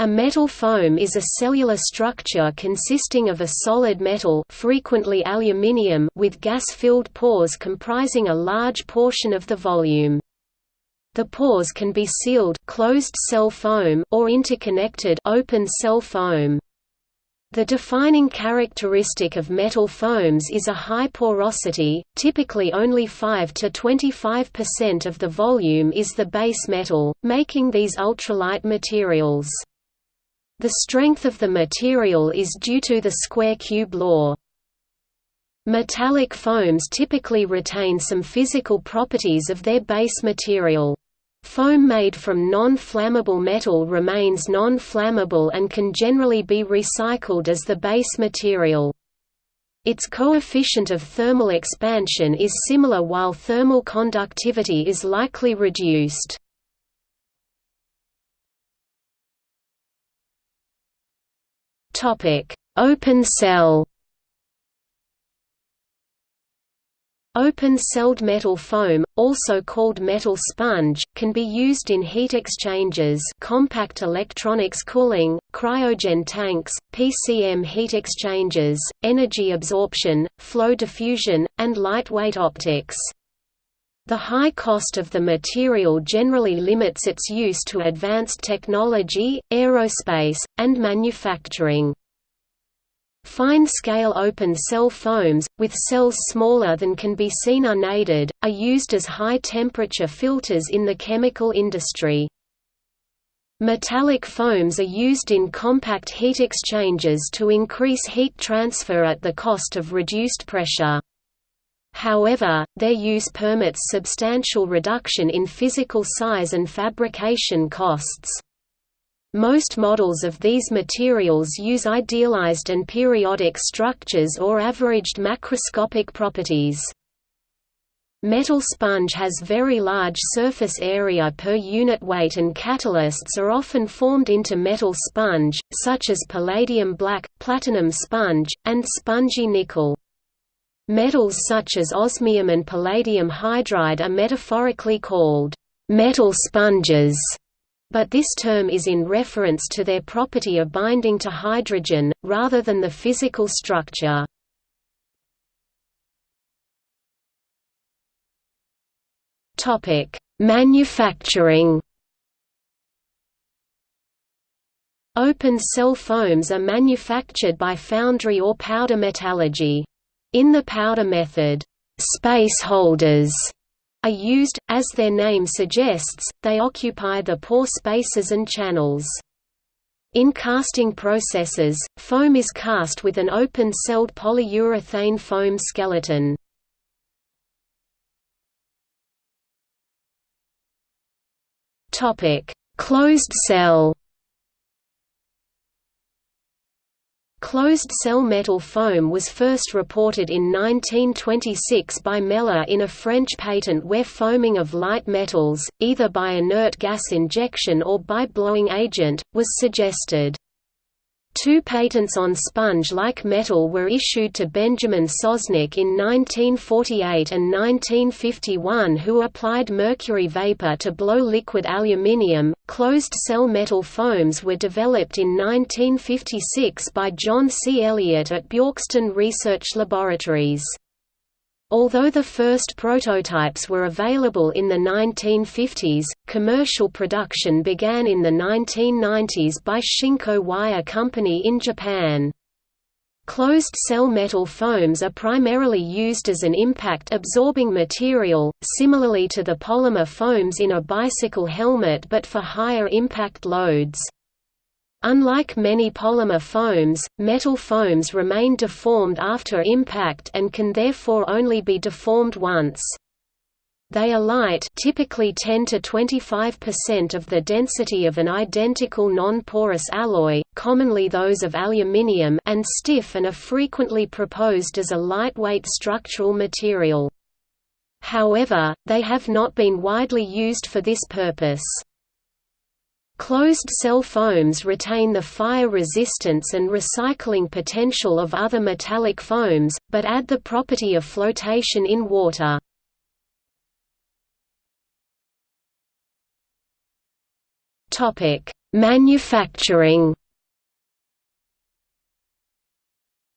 A metal foam is a cellular structure consisting of a solid metal frequently aluminium with gas-filled pores comprising a large portion of the volume. The pores can be sealed closed cell foam or interconnected open cell foam. The defining characteristic of metal foams is a high porosity, typically only 5 to 25% of the volume is the base metal, making these ultralight materials. The strength of the material is due to the square-cube law. Metallic foams typically retain some physical properties of their base material. Foam made from non-flammable metal remains non-flammable and can generally be recycled as the base material. Its coefficient of thermal expansion is similar while thermal conductivity is likely reduced. Topic: Open cell. Open-celled metal foam, also called metal sponge, can be used in heat exchangers compact electronics cooling, cryogen tanks, PCM heat exchangers, energy absorption, flow diffusion, and lightweight optics. The high cost of the material generally limits its use to advanced technology, aerospace, and manufacturing. Fine-scale open-cell foams, with cells smaller than can be seen unaided, are used as high-temperature filters in the chemical industry. Metallic foams are used in compact heat exchangers to increase heat transfer at the cost of reduced pressure. However, their use permits substantial reduction in physical size and fabrication costs. Most models of these materials use idealized and periodic structures or averaged macroscopic properties. Metal sponge has very large surface area per unit weight and catalysts are often formed into metal sponge, such as palladium black, platinum sponge, and spongy nickel. Metals such as osmium and palladium hydride are metaphorically called metal sponges, but this term is in reference to their property of binding to hydrogen, rather than the physical structure. Manufacturing Open cell foams are manufactured by foundry or powder metallurgy. In the powder method, space holders are used, as their name suggests, they occupy the pore spaces and channels. In casting processes, foam is cast with an open-celled polyurethane foam skeleton. Closed cell Closed-cell metal foam was first reported in 1926 by Meller in a French patent where foaming of light metals, either by inert gas injection or by blowing agent, was suggested. Two patents on sponge-like metal were issued to Benjamin Sosnick in 1948 and 1951 who applied mercury vapor to blow liquid aluminium. Closed-cell metal foams were developed in 1956 by John C. Elliott at Bjorksten Research Laboratories. Although the first prototypes were available in the 1950s, commercial production began in the 1990s by Shinko Wire Company in Japan. Closed-cell metal foams are primarily used as an impact-absorbing material, similarly to the polymer foams in a bicycle helmet but for higher impact loads. Unlike many polymer foams, metal foams remain deformed after impact and can therefore only be deformed once. They are light typically 10 to 25% of the density of an identical non-porous alloy, commonly those of aluminium and stiff and are frequently proposed as a lightweight structural material. However, they have not been widely used for this purpose. Closed-cell foams retain the fire resistance and recycling potential of other metallic foams, but add the property of flotation in water. Manufacturing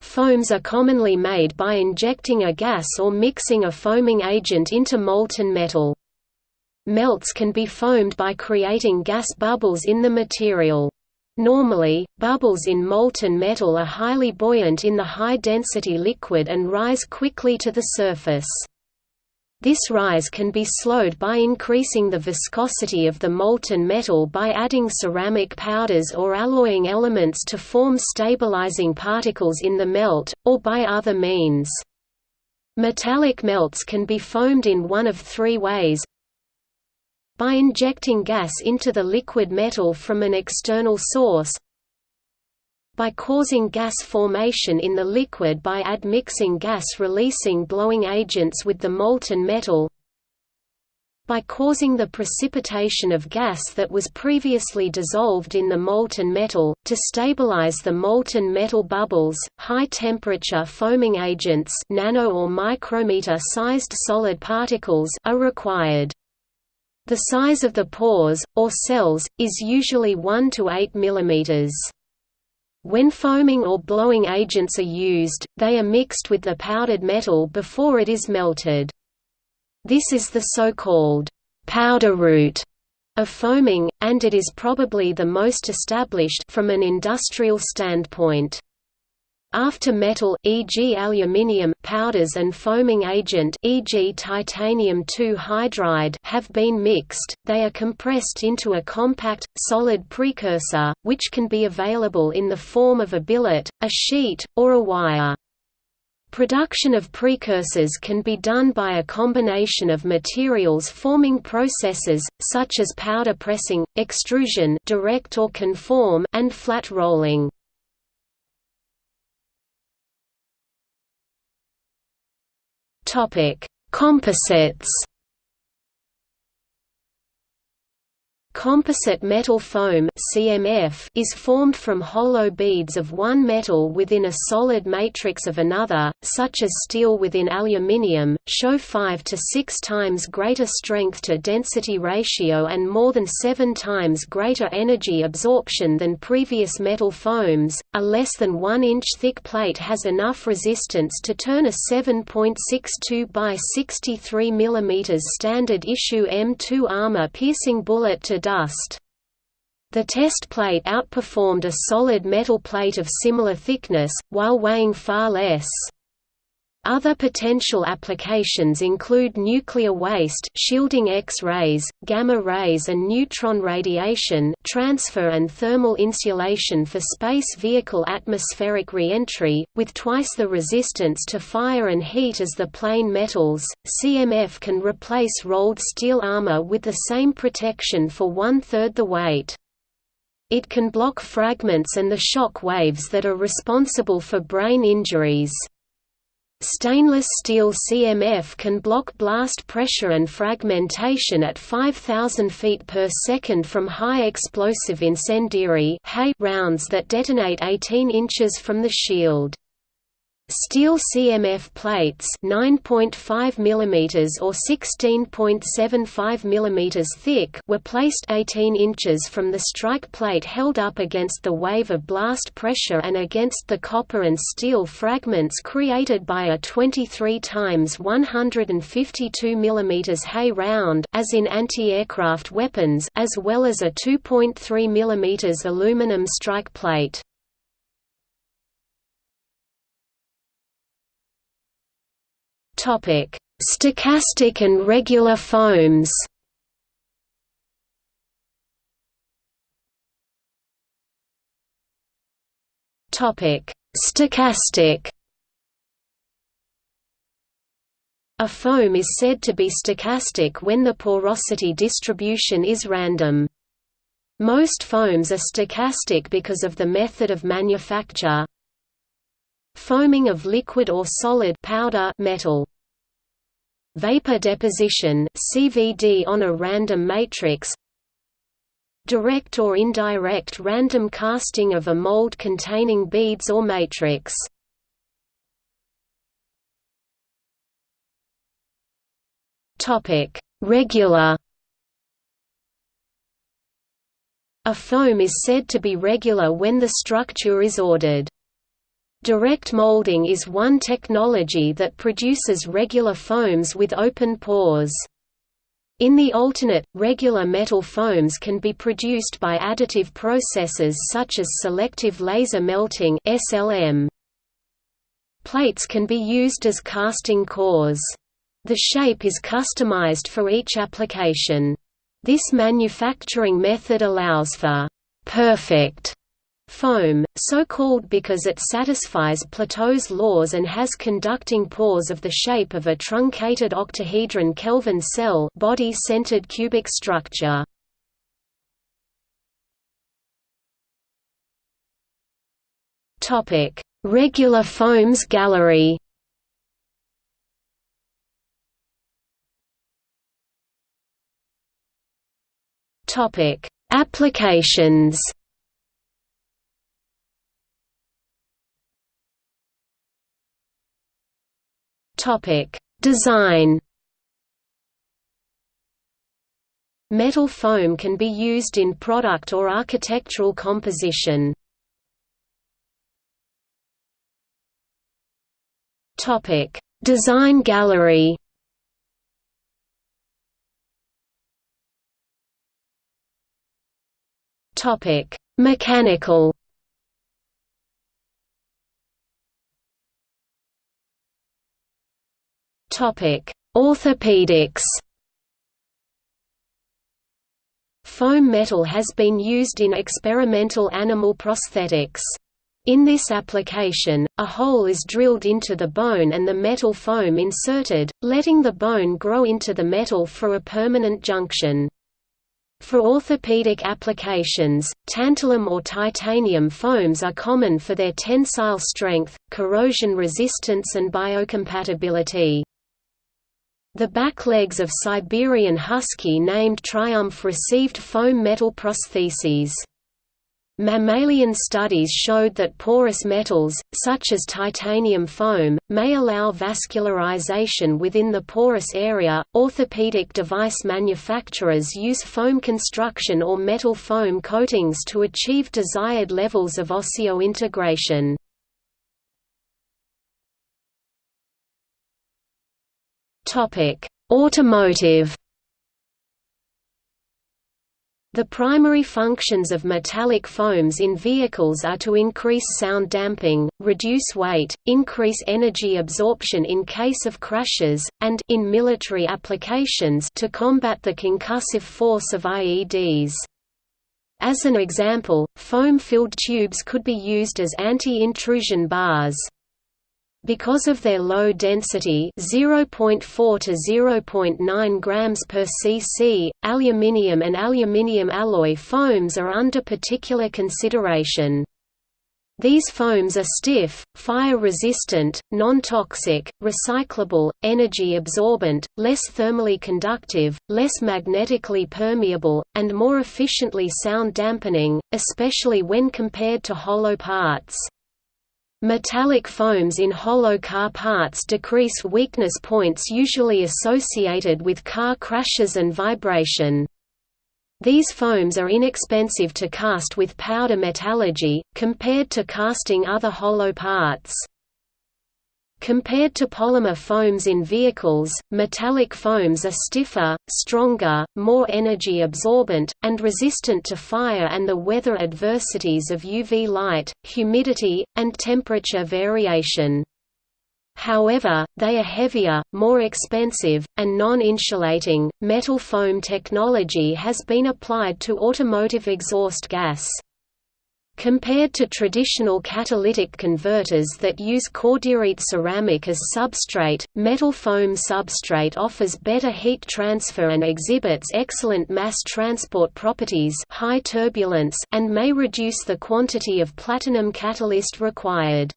Foams are commonly made by injecting a gas or mixing a foaming agent into molten metal. Melts can be foamed by creating gas bubbles in the material. Normally, bubbles in molten metal are highly buoyant in the high-density liquid and rise quickly to the surface. This rise can be slowed by increasing the viscosity of the molten metal by adding ceramic powders or alloying elements to form stabilizing particles in the melt, or by other means. Metallic melts can be foamed in one of three ways by injecting gas into the liquid metal from an external source by causing gas formation in the liquid by admixing gas-releasing blowing agents with the molten metal by causing the precipitation of gas that was previously dissolved in the molten metal, to stabilize the molten metal bubbles, high-temperature foaming agents nano or micrometer-sized solid particles are required. The size of the pores, or cells, is usually 1 to 8 mm. When foaming or blowing agents are used, they are mixed with the powdered metal before it is melted. This is the so-called powder route of foaming, and it is probably the most established from an industrial standpoint. After metal, e.g. aluminium powders and foaming agent e.g. titanium 2 hydride have been mixed, they are compressed into a compact, solid precursor, which can be available in the form of a billet, a sheet, or a wire. Production of precursors can be done by a combination of materials forming processes, such as powder pressing, extrusion direct or conform, and flat rolling. Topic: Composites Composite metal foam (CMF) is formed from hollow beads of one metal within a solid matrix of another, such as steel within aluminium, show 5 to 6 times greater strength to density ratio and more than 7 times greater energy absorption than previous metal foams. A less than 1 inch thick plate has enough resistance to turn a 7.62 by 63 mm standard issue M2 armor piercing bullet to dust. The test plate outperformed a solid metal plate of similar thickness, while weighing far less. Other potential applications include nuclear waste shielding X-rays, gamma rays and neutron radiation transfer and thermal insulation for space vehicle atmospheric re-entry, with twice the resistance to fire and heat as the plain metals. CMF can replace rolled steel armor with the same protection for one-third the weight. It can block fragments and the shock waves that are responsible for brain injuries. Stainless steel CMF can block blast pressure and fragmentation at 5000 feet per second from high explosive incendiary rounds that detonate 18 inches from the shield. Steel CMF plates 9.5 mm or 16.75 mm thick were placed 18 inches from the strike plate held up against the wave of blast pressure and against the copper and steel fragments created by a 23 times 152 mm Hay round as in anti-aircraft weapons as well as a 2.3 mm aluminum strike plate. Topic: Stochastic and regular foams. Topic: Stochastic. A foam is said to be stochastic when the porosity distribution is random. Most foams are stochastic because of the method of manufacture, Foaming of liquid or solid powder metal. Vapor deposition CVD on a random matrix. Direct or indirect random casting of a mold containing beads or matrix. Topic: Regular A foam is said to be regular when the structure is ordered. Direct molding is one technology that produces regular foams with open pores. In the alternate, regular metal foams can be produced by additive processes such as selective laser melting SLM. Plates can be used as casting cores. The shape is customized for each application. This manufacturing method allows for perfect foam, so called because it satisfies Plateau's laws and has conducting pores of the shape of a truncated octahedron Kelvin cell body-centered cubic structure. Regular foams gallery Topic: Applications. Topic: Design. Metal foam can be used in product or architectural composition. Topic: Design gallery. Topic: Mechanical. Topic: Orthopedics. Foam metal has been used in experimental animal prosthetics. In this application, a hole is drilled into the bone and the metal foam inserted, letting the bone grow into the metal for a permanent junction. For orthopedic applications, tantalum or titanium foams are common for their tensile strength, corrosion resistance and biocompatibility. The back legs of Siberian husky named Triumph received foam metal prostheses. Mammalian studies showed that porous metals, such as titanium foam, may allow vascularization within the porous area. Orthopedic device manufacturers use foam construction or metal foam coatings to achieve desired levels of osseointegration. Topic: Automotive the primary functions of metallic foams in vehicles are to increase sound damping, reduce weight, increase energy absorption in case of crashes, and in military applications to combat the concussive force of IEDs. As an example, foam-filled tubes could be used as anti-intrusion bars. Because of their low density 0.4 to 0.9 grams per cc, aluminium and aluminium alloy foams are under particular consideration. These foams are stiff, fire-resistant, non-toxic, recyclable, energy-absorbent, less thermally conductive, less magnetically permeable, and more efficiently sound-dampening, especially when compared to hollow parts. Metallic foams in hollow car parts decrease weakness points usually associated with car crashes and vibration. These foams are inexpensive to cast with powder metallurgy, compared to casting other hollow parts. Compared to polymer foams in vehicles, metallic foams are stiffer, stronger, more energy absorbent, and resistant to fire and the weather adversities of UV light, humidity, and temperature variation. However, they are heavier, more expensive, and non-insulating. Metal foam technology has been applied to automotive exhaust gas. Compared to traditional catalytic converters that use cordierite ceramic as substrate, metal foam substrate offers better heat transfer and exhibits excellent mass transport properties high turbulence and may reduce the quantity of platinum catalyst required.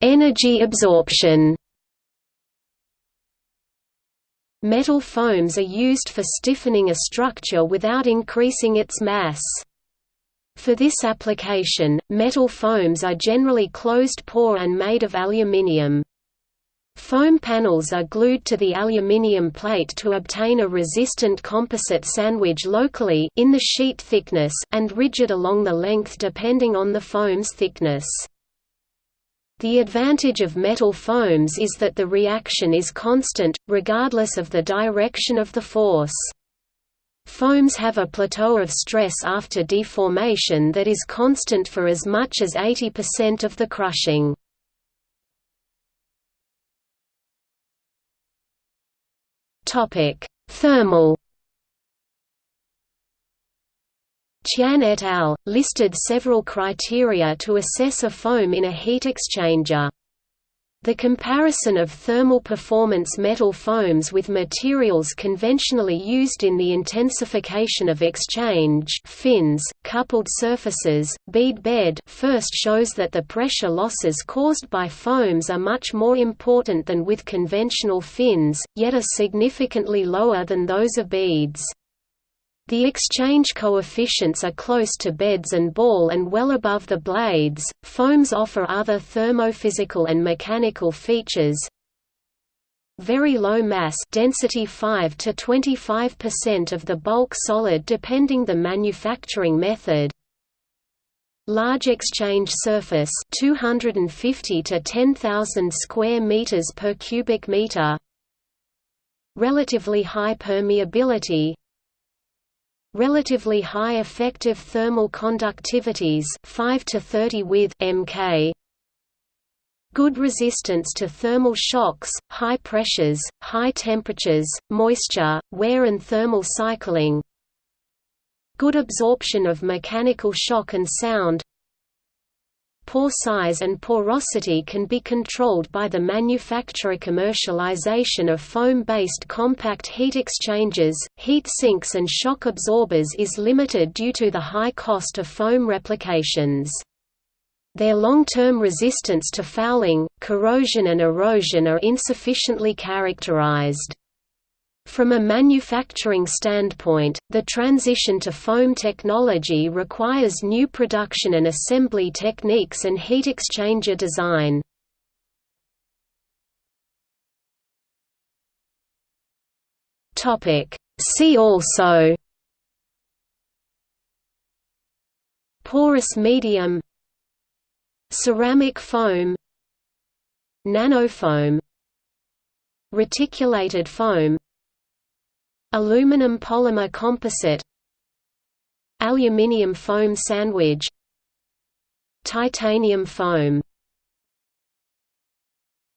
Energy absorption Metal foams are used for stiffening a structure without increasing its mass. For this application, metal foams are generally closed-pore and made of aluminium. Foam panels are glued to the aluminium plate to obtain a resistant composite sandwich locally in the sheet thickness and rigid along the length depending on the foam's thickness. The advantage of metal foams is that the reaction is constant, regardless of the direction of the force. Foams have a plateau of stress after deformation that is constant for as much as 80% of the crushing. Thermal Qian et al. listed several criteria to assess a foam in a heat exchanger. The comparison of thermal performance metal foams with materials conventionally used in the intensification of exchange fins, coupled surfaces, bead bed first shows that the pressure losses caused by foams are much more important than with conventional fins, yet are significantly lower than those of beads. The exchange coefficients are close to beds and ball and well above the blades. Foams offer other thermophysical and mechanical features. Very low mass density 5 to 25% of the bulk solid depending the manufacturing method. Large exchange surface 250 to 10,000 square meters per cubic meter. Relatively high permeability relatively high effective thermal conductivities 5 to 30 with mK good resistance to thermal shocks, high pressures, high temperatures, moisture, wear and thermal cycling. Good absorption of mechanical shock and sound Pore size and porosity can be controlled by the manufacturer commercialization of foam-based compact heat exchangers, heat sinks and shock absorbers is limited due to the high cost of foam replications. Their long-term resistance to fouling, corrosion and erosion are insufficiently characterized. From a manufacturing standpoint, the transition to foam technology requires new production and assembly techniques and heat exchanger design. See also Porous medium Ceramic foam Nanofoam Reticulated foam Aluminum polymer composite Aluminium foam sandwich Titanium foam